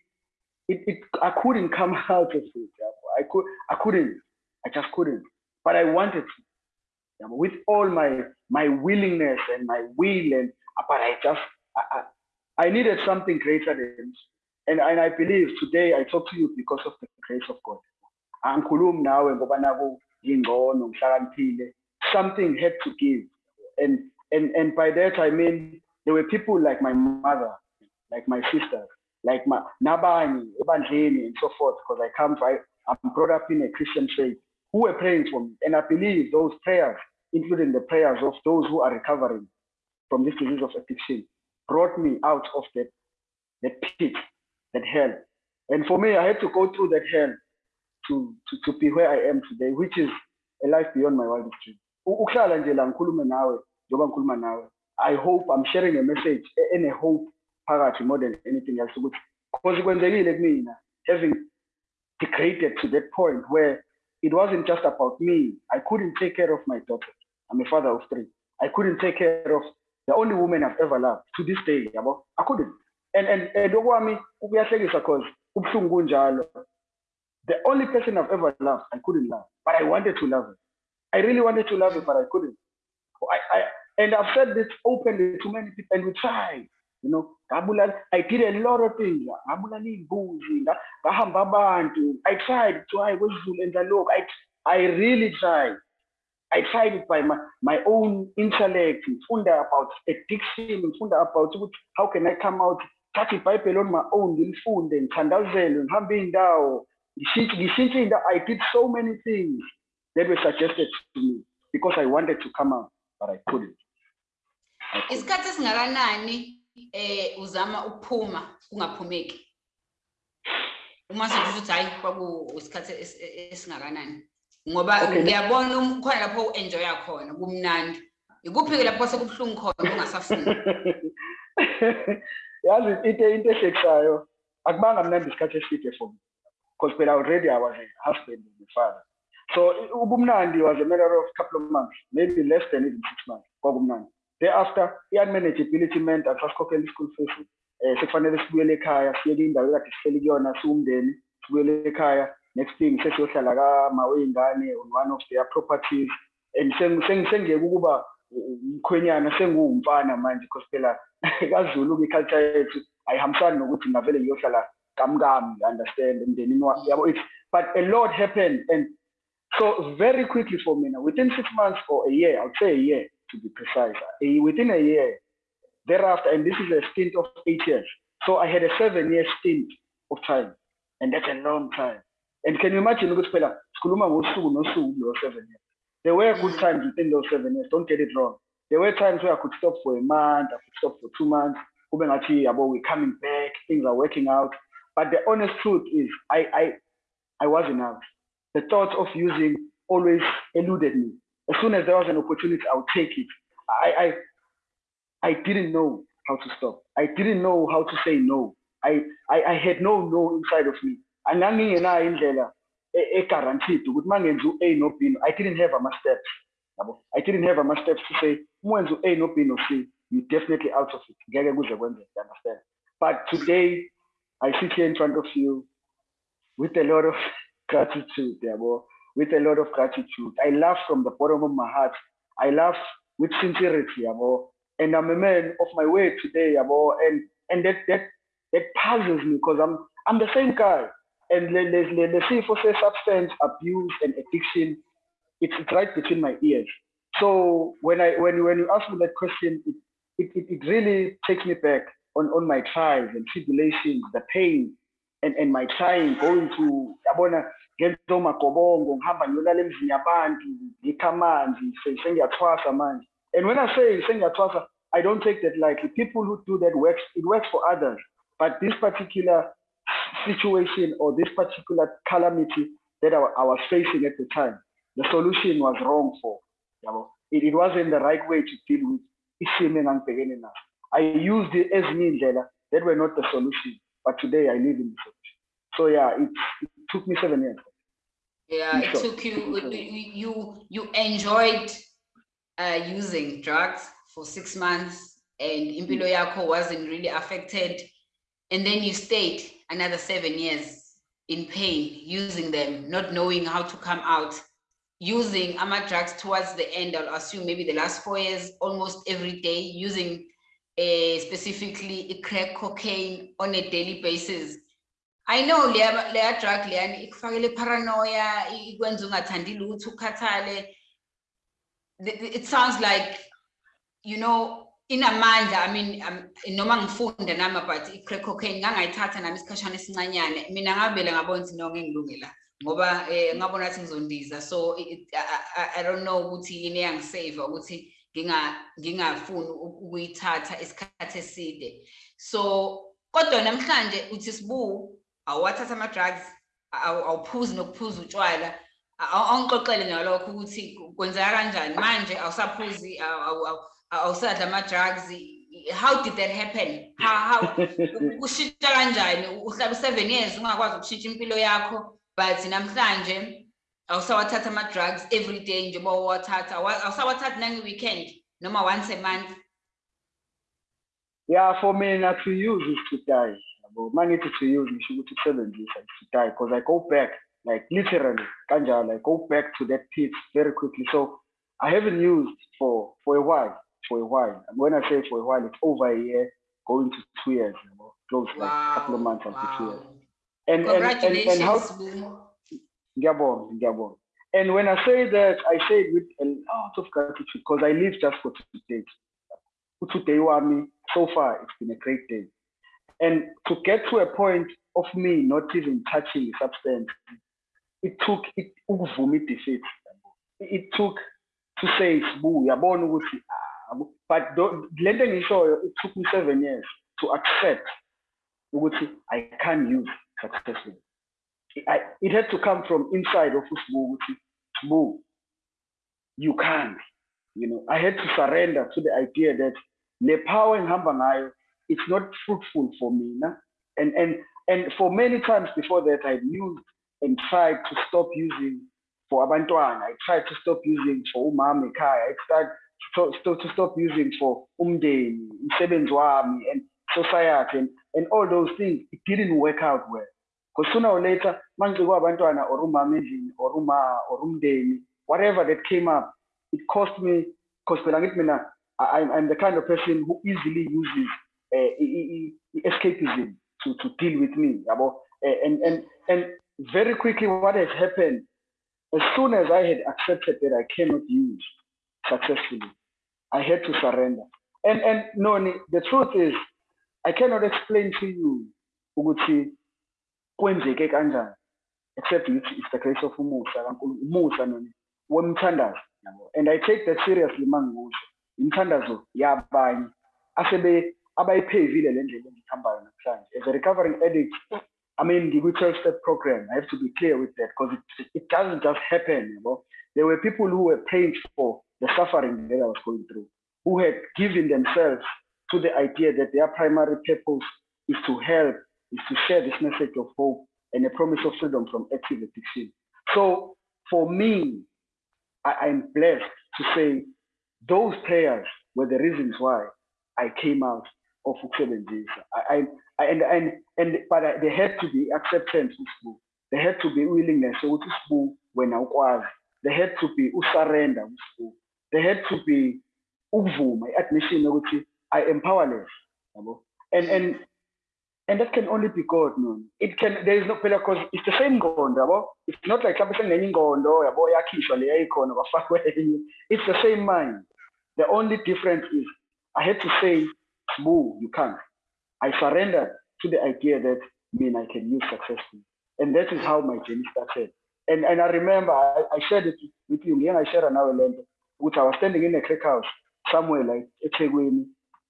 it, it i couldn't come out of it. I could i couldn't. I just couldn't. But i wanted to with all my my willingness and my will and uh, but I just I, I, needed something greater than and, and I believe today I talk to you because of the grace of God. Angikhulumi nawe ngoba naku ngingcono ngihlakaniphile. Something had to give. And and and by that I mean there were people like my mother like my sister, like my ebandleni and so forth because I come I, I'm brought up in a Christian faith who were praying for me. And I believe those prayers including the prayers of those who are recovering from this disease of addiction, brought me out of that, that pit, that hell. And for me, I had to go through that hell to, to, to be where I am today, which is a life beyond my wildest dream. I hope I'm sharing a message and a hope phakathi more than anything else ukuthi because kwenzekile kumina having degraded to that point where it wasn't just about me. I couldn't take care of my daughter. I'm a father of three. I couldn't take care of the only woman I've ever loved to this day. Yabo, I couldn't. And and and okwami kuyahlekisa because ubuhlungu. The only person I've ever loved, I couldn't love, but I wanted to love her. I really wanted to love her, but I couldn't. I, I and I've said this openly to many people, and we tried. You know, I did a lot of things. I tried I really tried. I tried it by my, my own intellect, ngifunda about addiction, ngifunda about how can I come out, thatha ibhayibheli on my own, ngilifunde, ngithandazele, ngihambe iy'ndawo, ngishintshe iy'ndawo. I did so many things that were suggested to me because I wanted to come out, but I couldn't. Isikhathi esingakanani eh uzama ukuphuma kungaphumeki? Uma sengisho ukuthi hayi kwaku isikhathi esingakanani? Ngoba ngiyabona khona lapho u-enjoya khona kumnandi. Ikuphi-ke lapho sekubuhlungu khona ungasafuni? Yazi into into ehlekisayo akubanga mnandi isikhathi eside for me because phela already i was a husband and a father. So ubumnandi was a matter of couple of months maybe less than even six months kwakumnandi. Thereafter i-unmanageability meant asasikhokhela i-school fees um sekufanele sibuyele ekhaya siyeke indawo ekade sihleli kuyona siwumndeni sibuyele ekhaya. Next thing sesiyohlala kama wey'ngane on one of their properties. And sengiyeke ukuba umkhwenyana senguwumfana manje because phela kaZulu-ke i-culture yethu ayihambisani nokuthi ngavele ngiyohlala kamkami understand? Emndenini yabo it's but a lot happened and so very quickly for me now within six months or a year i would say a year to be precise a, within a year thereafter and this is a stint of eight years. So i had a seven year stint of time and that's a long time and can you imagine ukuthi phela sikhuluma ngosuku nosuku lo seven years? There were good times within those seven years don't get it wrong. There were times where i could stop for a month i could stop for two months kube ngathi yabo we're coming back things are working out. But the honest truth is i i i wasn't the thought of using always eluded me. As soon as there was an opportunity i would take it. I i i didn't know how to stop. I didn't know how to say no. I i, I had no no inside of me angangingenayo indlela e-guaranteed ukuthi uma u-A no B I didn't have ama-steps yabo? I didn't have ama steps to say umwenze u-a no b no c you definitely out of it. Ngeke kuze kwenzeke you understand but today i sit here in front of you with a lot of gratitude yabo? With a lot of gratitude. I laugh from the bottom of my heart. I laugh with sincerity yabo? And i'm a man of my word today yabo? And and that that that puzzles me because i'm i'm the same guy and the, the, the sifo substance abuse and addiction it's, it's right between my ears. So when i when when you ask me that question it it, it, really takes me back on on my trials and tribulations the pain and and my trying going to yabona ngenza omagobongo ngihamba ngiyolala emzini yabantu ngikha amanzi sengiyathwasa manje. And when i say sengiyathwasa i don't take that lightly. People who do that works it works for others. But this particular situation or this particular calamity that I, I was facing at the time the solution was wrong for yabo. It, it wasn't the right way to deal with naso. I used ezinye iy'ndlela that were not the solution but today i live in the solution. So yeah it, it took me seven years. Yeah it took you you you enjoyed uh, using drugs for six months and impilo yakho wasn't really affected and then you stayed another seven years in pain using them not knowing how to come out using ama drugs towards the end i'll assume maybe the last four years almost every day using uh, specifically crack cocaine on a daily basis. I know leya drug leyani ikufakele paranoia ikwenza ungathandi lutho it sounds like you know inamandla i mean um, noma ngifunda nama but i-crack cocaine ngangayithatha nami isikhashana esincanyane. Mina ngabele ngabona ukuthi no ngengilunge la ngoba eh, ngabona ukuthi ngizondiza. So it, I, I don't know ukuthi yini eyangisave ukuthi ngingafuni ukuyithatha isikhathi eside. So kodwa namhlanje uthi sibu awathatha ama-drugs awuphuzi nokuphuza utshwala. Awungixoxele ngalokho ukuthi kwenzeka kanjani. Manje awusaphuzi awusadla ama-drugs. How did that happen? How kushintsha kanjani? Uhlala u-seven years ungakwazi ukushintsha impilo yakho but namhlanje awusawathatha ama-drugs every day njengoba uwathatha awusawathathi nange-weekend noma once a month. Yeah for me not to use is to die. Yabo mangithi to use ngisho ukuthi ukusebenzisa to die because i go back like literally kanjalo i go back to that pit very quickly. So i haven't used for for a while for a while and when i say for a while it's over a year going to two years you know, close wow. like a couple of months after wow. two years and and, and, and how ngiyabonga ngiyabonga and when i say that i say it with a lot of gratitude because i live just for two today today wami so far it's been a great day and to get to a point of me not even touching the substance, it took it defeat. It took to say it's boo yabona ukuthi ah, but le nto engishoyo it took me seven years to accept ukuthi I can't use successfully. I, it had to come from inside of usibu ukuthi you can't you know I had to surrender to the idea that the power engihamba ngayo it's not fruitful for me. Nah? And, and, and for many times before that, I've used and tried to stop using for abantwana. I tried to stop using for ekhaya. I tried to, to, to stop using for umdeni, umsebenzi wami, and society, and, and all those things. It didn't work out well. Because sooner or later, mangicikwa abantwana or umama endlini or uma or umdeni, whatever that came up, it cost me, because I'm, I'm the kind of person who easily uses uh, escapism to, to deal with me. About, uh, and, and, and very quickly, what has happened, as soon as I had accepted that I cannot use successfully, I had to surrender. And, and no, the truth is, I cannot explain to you ukuthi kwenzeke kanjani except it's the grace of umusa kankulu umusa noni and i take that seriously mangikusho. Imthandazo yabanye asebe abayiphevile le ndlela engihambayo namhlanje. As a recovering addict I mean the 12 step program I have to be clear with that because it, it doesn't just happen you know there were people who were paying for the suffering that I was going through who had given themselves to the idea that their primary purpose is to help is to share this message of hope and a promise of freedom from active addiction so for me I, I'm blessed to say those prayers were the reasons why I came out of ukusebenzisa. I, I, and, and, and, but I, there had to be acceptance. There had to be willingness usibu wena ukwazi. There had to be usurrender usibu. There had to be ukuvuma, admission ukuthi I am powerless. And, and, and that can only be God, man. It can, there is no, because it's the same yabo. It's not like mhlawumbe sengenye ingondo, yabo. It's the same mind. The only difference is I had to say, boo, you can't. I surrendered to the idea that mean I can use successfully. And that is how my journey started. And and I remember I, I shared it with you, shared another land, which I was standing in a crack house somewhere like Ethekwini,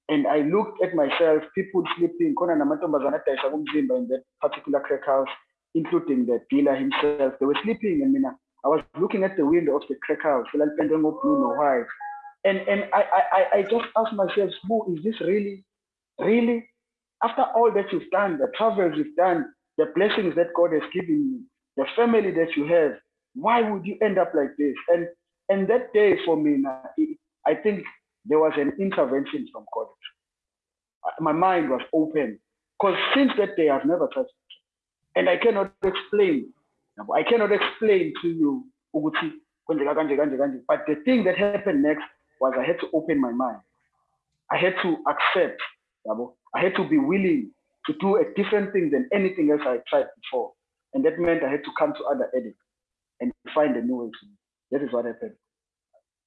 and I looked at myself, people sleeping, khona namantombazana adayisa kumzimba in that particular crack house, including the dealer himself. They were sleeping, and mina, I was looking at the window of the crack house, blue no white. And and I, I, I just asked myself, Sbu, is this really, really? After all that you've done, the travels you've done, the blessings that God has given you, the family that you have, why would you end up like this? And and that day for me, I think there was an intervention from God. My mind was open because since that day I've never touched it. And I cannot explain. I cannot explain to you, but the thing that happened next was I had to open my mind. I had to accept. I had to be willing to do a different thing than anything else I tried before. And that meant I had to come to other edit and find a new way to That is what happened.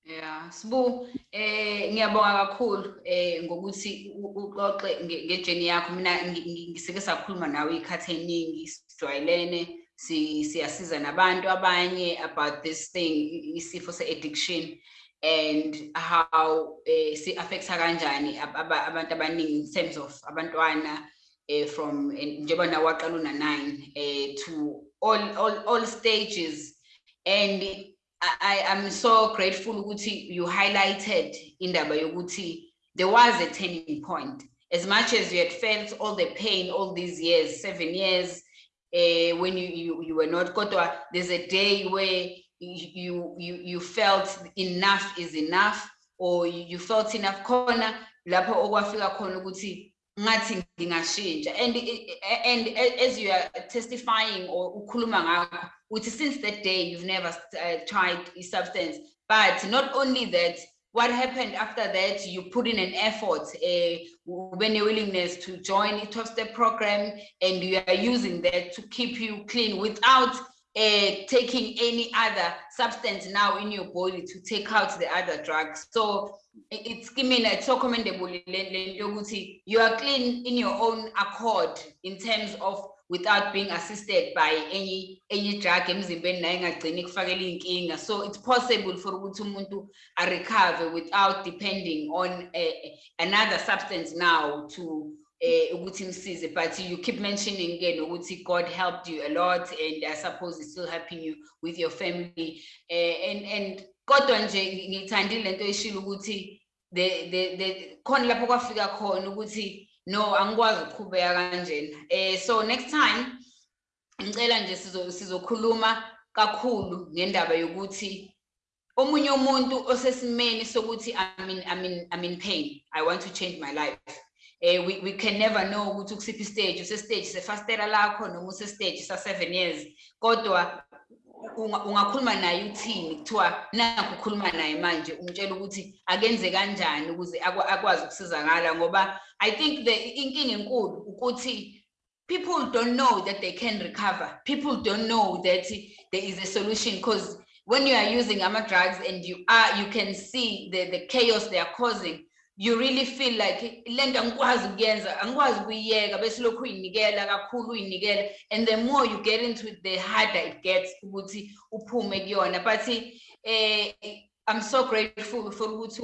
Yeah, Sibu, eh ngiyabonga kakhulu eh ngokuthi uxoxe ngejeni yakho mina ngisike sakhuluma nawe ikhathi eningi sijwayelene siyasiza nabantu abanye about this thing isifo se-addiction and how eh si affects kanjani abantu abaningi in terms of abantwana eh from njengoba nawe waqala una 9 eh to all all all stages and I am so grateful ukuthi you highlighted in indaba yokuthi there was a turning point. As much as you had felt all the pain all these years seven years uh, when you, you you were not kodwa there's a day where you you you felt enough is enough or you felt enough khona lapho okwafika khona ukuthi ngathi ngingashintsha. And and as you are testifying or ukhuluma ngakho uthi since that day you've never uh, tried substance but not only that what happened after that you put in an effort uh, when a willingness to join a 12 step program and you are using that to keep you clean without uh, taking any other substance now in your body to take out the other drugs. So it's I mean it's so commendable you are clean in your own accord in terms of without being assisted by any any drug emzimbeni naye engagcini kufakela inkinga so it's possible for ukuthi umuntu recover without depending on uh, another substance now to eh ukuthi imsize. But you keep mentioning again ukuthi God helped you a lot and I suppose it's still helping you with your family. Uh, and and kodwa nje ngithandile lento eshilo ukuthi the the the khona lapho kwafika khona ukuthi no angikwazi ukuqhubeka kanjena. Eh so next time ngicela nje sizokhuluma kakhulu ngendaba yokuthi omunye umuntu osesimeni sokuthi i mean i mean i'm in pain. I want to change my life. Eh we, we can never know ukuthi kusiphi stage usestage sefastera lakho noma usestage sa 7 years. Kodwa ungakhuluma naye uthini kuthiwa nakho ukhuluma naye manje umtshela ukuthi akenze kanjani ukuze akwazi ukusizakala ngoba i think the inkinga enkulu ukuthi people don't know that they can recover. People don't know that there is a solution because when you are using ama drugs and you are you can see the the chaos they are causing you really feel like lento angikwazi ukuyenza angikwazi ukuyiyeka bese lokhu uyinikela kakhulu uyinikela and the more you get into it the harder it gets ukuthi uphume kuyona. But eh I'm so grateful for ukuthi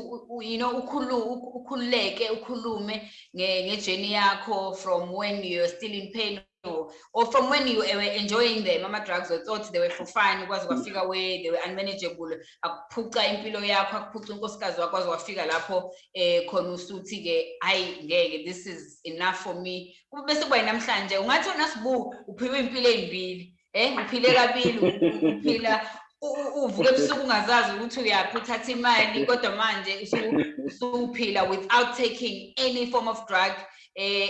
you know ukhululeke ukhulume ngejeni yakho from when you're still in pain or, or from when you were enjoying them ama drugs or thought they were for fun kwaze kwafika where they were unmanageable. Akuphuca impilo yakho akuphuca unkosikazi wakwazi wafika lapho eh khona usuthi ke hayi ngeke this is enough for me. Kube bese kuba namhlanje ungathi wona sibu uphiwe impilo ezimbili eh uphile kabili uphila u- u- uvuke ebusuku ungazazi ukuthi uyaphi uthatha imali kodwa manje usu- usuphila without taking any form of drug. eh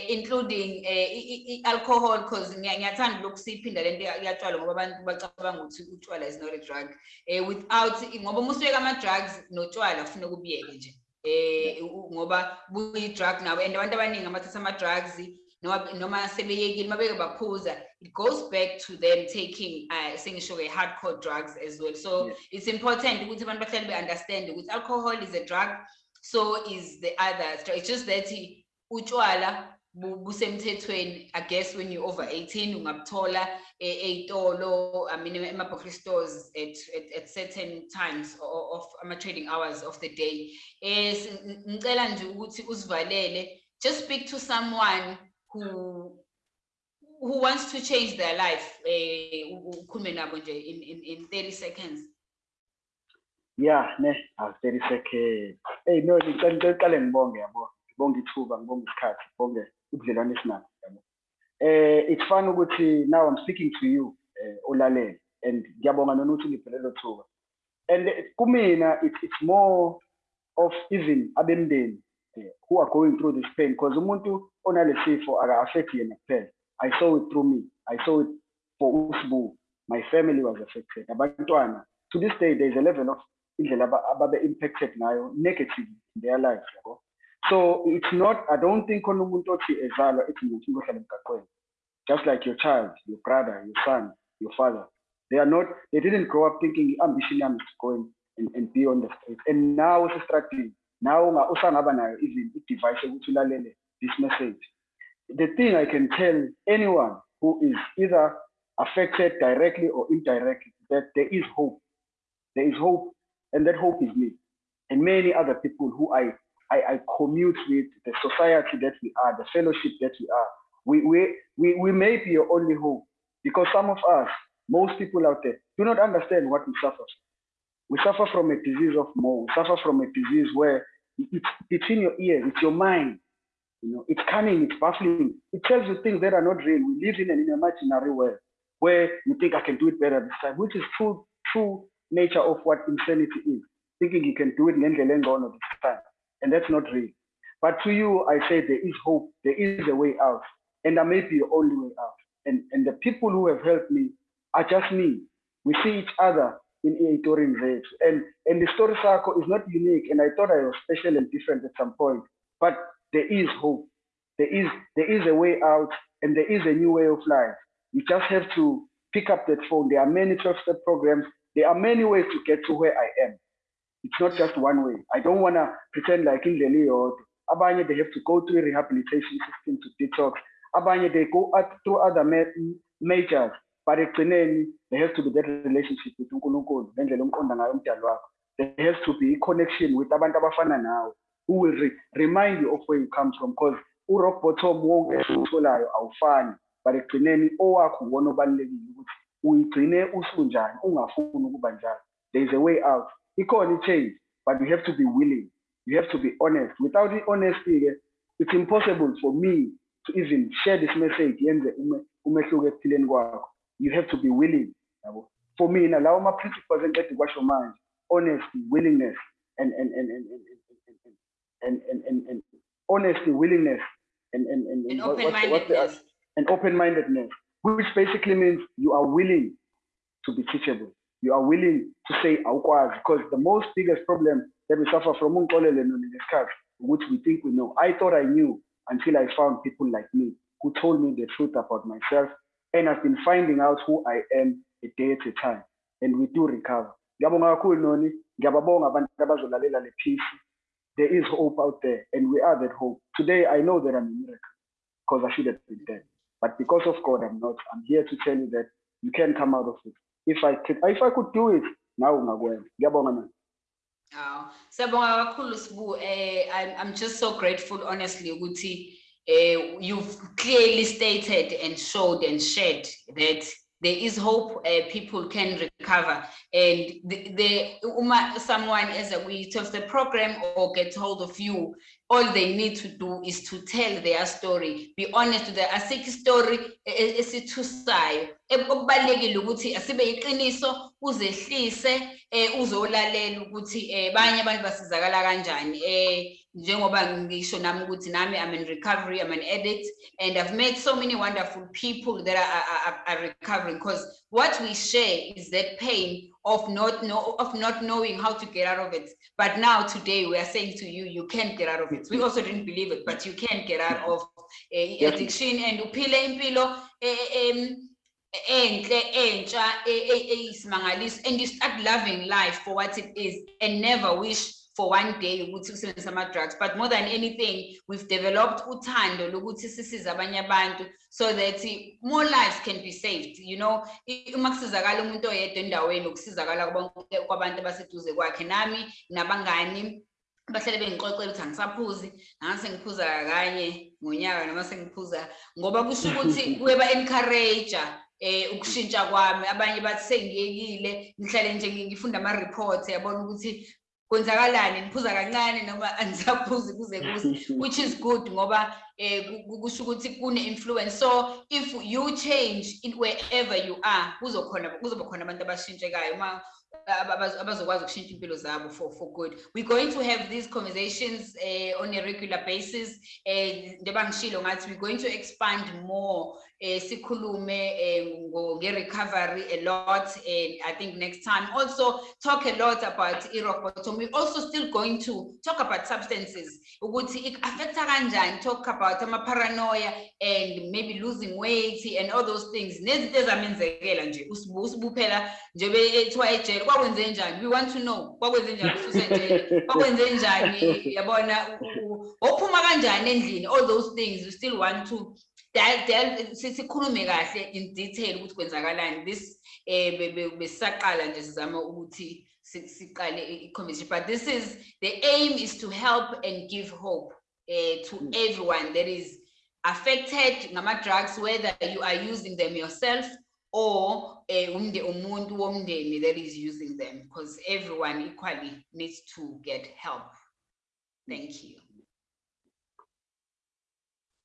including eh i- i- i- alcohol because ngiyathanda lokhu siyiphinda lento ya- yatshwala ngoba abantu bacabanga ukuthi utshwala is not a drug. Eh without ngoba uma usuyeka ama drugs notshwala kufuneka ubiyeke nje. Eh u- ngoba buyi drug nawe and abantu abaningi abathatha ama drugs noma sebeyekile mabeke baphuza it goes back to them taking uh sengisho ke hardcore drugs as well. So Yes. it's important ukuthi abantu bahlale be understand ukuthi alcohol is a drug so is the others it's just that utshwala bu- busemthethweni i guess when you're over 18 ungabuthola e- ey'tolo i mean ema-bookry stores at, at, at certain times of ama-trading hours of the day ng- ngicela nje ukuthi usivalele just speak to someone who who wants to change their life eh ukhulume nabo nje in, in, in 30 seconds Yeah, ne, awu 30 seconds. Hey no, ngicela ngibonge yabo. Ngibonge ithuba, ngibonge isikhathi, ngibonge ubudlelwano esinabo yabo. Eh it's fun ukuthi now I'm speaking to you eh ulalele and ngiyabonga nona ukuthi ngiphelele lo thuba. And kumina it's it's more of even abemndeni eh, who are going through this pain because umuntu onalesifo aka affect yena kuphela. I saw it through me. I saw it for Usbu. My family was affected. Abantwana to this day there's a level of indlela aba- ababe impacted ngayo negatively in their lives yabo so it's not i don't think umuntu just like your child your brother your son your father. They are not they didn't grow up thinking ambition is going and, and, be on the street and now usestradini now usangaba nayo even i-device ulalele this message. The thing i can tell anyone who is either affected directly or indirectly that there is hope. There is hope, and that hope is me. And many other people who I, I, I commute with, the society that we are, the fellowship that we are. We, we, we, we may be your only hope because some of us, most people out there, do not understand what we suffer. We suffer from a disease of more. We suffer from a disease where it- it's in your ears, it's your mind. You know, it's cunning, it's baffling. It tells you things that are not real. We live in an imaginary world where you think I can do it better this time, which is true, true nature of what insanity is. Thinking you can do it ngendlela engcono this time. And that's not real. But to you, I say there is hope, there is a way out. And that may be the only way out. And, and the people who have helped me are just me. We see each other in Eitorin Zethu. And, and the story circle is not unique. And I thought I was special and different at some point. But there is hope. There is, there is a way out and there is a new way of life. You just have to pick up that phone. There are many 12-step programs. There are many ways to get to where I am. It's not just one way. I don't want to pretend like in the or Abanye, they have to go through a rehabilitation system to detox. Abanye, they go out through other majors. But ekugcineni, there has to be that relationship with uNkulunkulu, ngendlela umqonda ngayo umdali wakho. There has to be a connection with abantu abafana nawe who will re- remind you of where you come from because urock bottom wonke utholayo awufani but ekugcineni owakho uwona obalulekile ukuthi uyigcine usunjani ungafuni ukuba njalo there is a way out it can only change, but you have to be willing you have to be honest without the honesty, it's impossible for me to even share this message yenze umehluko ekuphileni kwakho you have to be willing yabo for mina lawo ama-principles wash your manje honesty willingness and and and and and and and, and, and honesty willingness and and and, and, and open-mindedness what, what and open-mindedness which basically means you are willing to be teachable you are willing to say awukwazi because the most biggest problem that we suffer from ukuthi we think we know. I thought I knew until I found people like me who told me the truth about myself and I've been finding out who I am a day at a time and we do recover. Abantu. There is hope out there and we are that hope. Today I know that I'm a miracle because I should have been dead. But because of God, I'm not. I'm here to tell you that you can come out of it. If I could, if I could do it, now ungakwenza. Ngiyabonga man. Oh, Sabonga kakhulu. Eh, I'm, just so grateful, honestly, ukuthi eh, you've clearly stated and showed and shared that there is hope, uh, people can recover. And the, the someone as a we of the program or get hold of you, all they need to do is to tell their story. Be honest with their asik story esithusayo okubalulekile ukuthi asibe iqiniso uzehlise eh uzolalela ukuthi banye abantu basizakala kanjani eh njengoba ngisho nami ukuthi nami I'm in recovery I'm an addict and I've met so many wonderful people that are, are, are- recovering because what we share is that pain of not know of not knowing how to get out of it. But now today we are saying to you you can get out of it. We also didn't believe it but you can get out of uh, addiction and uphile impilo em, enhle entsha e- e- eyisimangaliso and you start loving life for what it is and never wish for one day ukuthi usebenzise ama-drugs. But more than anything we've developed uthando lokuthi sisize abanye abantu so that eh, more lives can be saved you know? I- uma kusizakala umuntu oyedwa endaweni ukusizakala kwabonke- kwabantu abaseduze kwakhe nami nabangani bahlale bengixoxela ukuthi angisaphuzi ngase ngiphuza kanye ngonyaka noma sengiphuza ngoba kusho ukuthi kuyeba-encourage eh ukushintsha kwami. Abanye bathi sengiyekile ngihlale nje ngi- ngifunda ama-report yabona ukuthi kwenzakalani niphuza kancane noma angisaphuzi kuze kuse which is good ngoba eh ku- ku- kusho ukuthi kune-influence. So if you change in wherever you are kuzokhona kuzoba khona abantu abashintshekayo uma aba- abaz- abazokwazi ukushintsha impilo zabo for, for good. We're going to have these conversations eh, on a regular basis. Eh, njengoba ngishilo ngathi we're going to expand more eh, sikhulume eh, nge-recovery a lot and i think next time. Also talk a lot about we're also still going to talk about substances ukuthi ik-affecta kanjani talk about ama-paranoia and maybe losing weight and all those things. Nezinto ezamenzekela nje. Usibu- usibuphela njengoba ethiwa ejele. Kwakwenze njani? We want to know. Kwakwenze njani? Ususejele kwakwenze njani? Yabona ophuma kanjani endlini? All those things. We still want to del- del- si- sikhulume kahle in detail ukuthi kwenzakalani. This eh be- be- besisaqala nje sizama ukuthi si- siqale i-conversation but this is the aim is to help and give hope eh to everyone that is affected ngama-drugs whether you are using them yourself or eh, umuntu womndeni that is using them. Because everyone equally needs to get help. Thank you